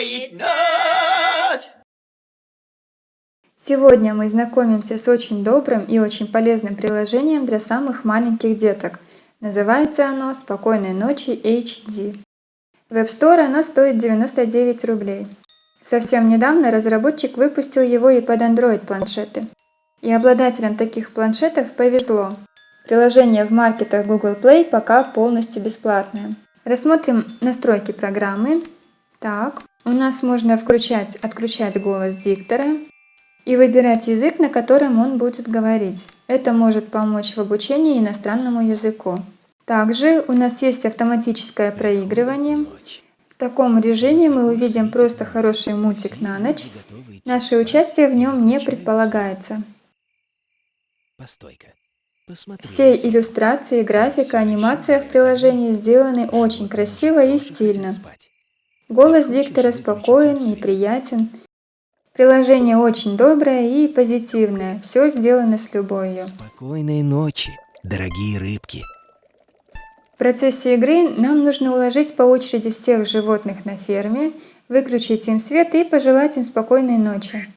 радует. Сегодня мы знакомимся с очень добрым и очень полезным приложением для самых маленьких деток. Называется оно «Спокойной ночи HD». В App Store оно стоит 99 рублей. Совсем недавно разработчик выпустил его и под Android планшеты. И обладателям таких планшетов повезло. Приложение в маркетах Google Play пока полностью бесплатное. Рассмотрим настройки программы. Так, у нас можно включать, отключать голос диктора и выбирать язык, на котором он будет говорить. Это может помочь в обучении иностранному языку. Также у нас есть автоматическое проигрывание. В таком режиме мы увидим просто хороший мультик на ночь. Наше участие в нем не предполагается. Все иллюстрации, графика, анимация в приложении сделаны очень красиво и стильно. Голос диктора спокоен и приятен. Приложение очень доброе и позитивное. Все сделано с любовью. Спокойной ночи, дорогие рыбки. В процессе игры нам нужно уложить по очереди всех животных на ферме, выключить им свет и пожелать им спокойной ночи.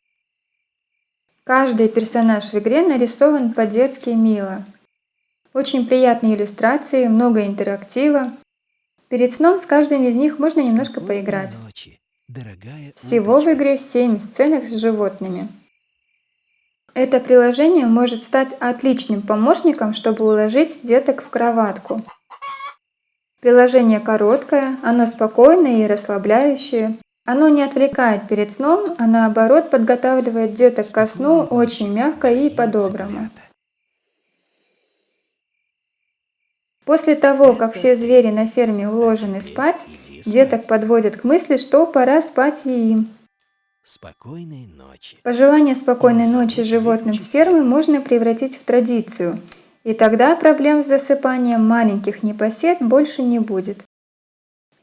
Каждый персонаж в игре нарисован по-детски мило. Очень приятные иллюстрации, много интерактива. Перед сном с каждым из них можно немножко поиграть. Всего в игре 7 сценок с животными. Это приложение может стать отличным помощником, чтобы уложить деток в кроватку. Приложение короткое, оно спокойное и расслабляющее. Оно не отвлекает перед сном, а наоборот подготавливает деток ко сну очень мягко и по-доброму. После того, как все звери на ферме уложены спать, деток подводят к мысли, что пора спать и им. Спокойной ночи. Пожелание спокойной ночи животным с фермы можно превратить в традицию, и тогда проблем с засыпанием маленьких непосед больше не будет.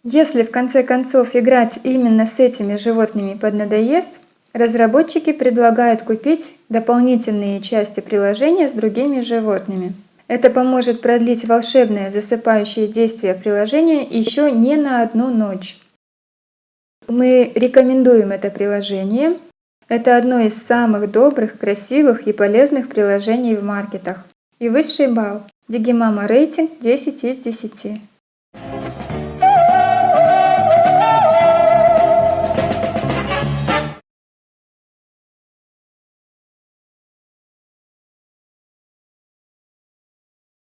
Если в конце концов играть именно с этими животными поднадоест, разработчики предлагают купить дополнительные части приложения с другими животными. Это поможет продлить волшебное засыпающее действие приложения еще не на одну ночь. Мы рекомендуем это приложение. Это одно из самых добрых, красивых и полезных приложений в маркетах. И высший балл. Digimama рейтинг 10 из 10.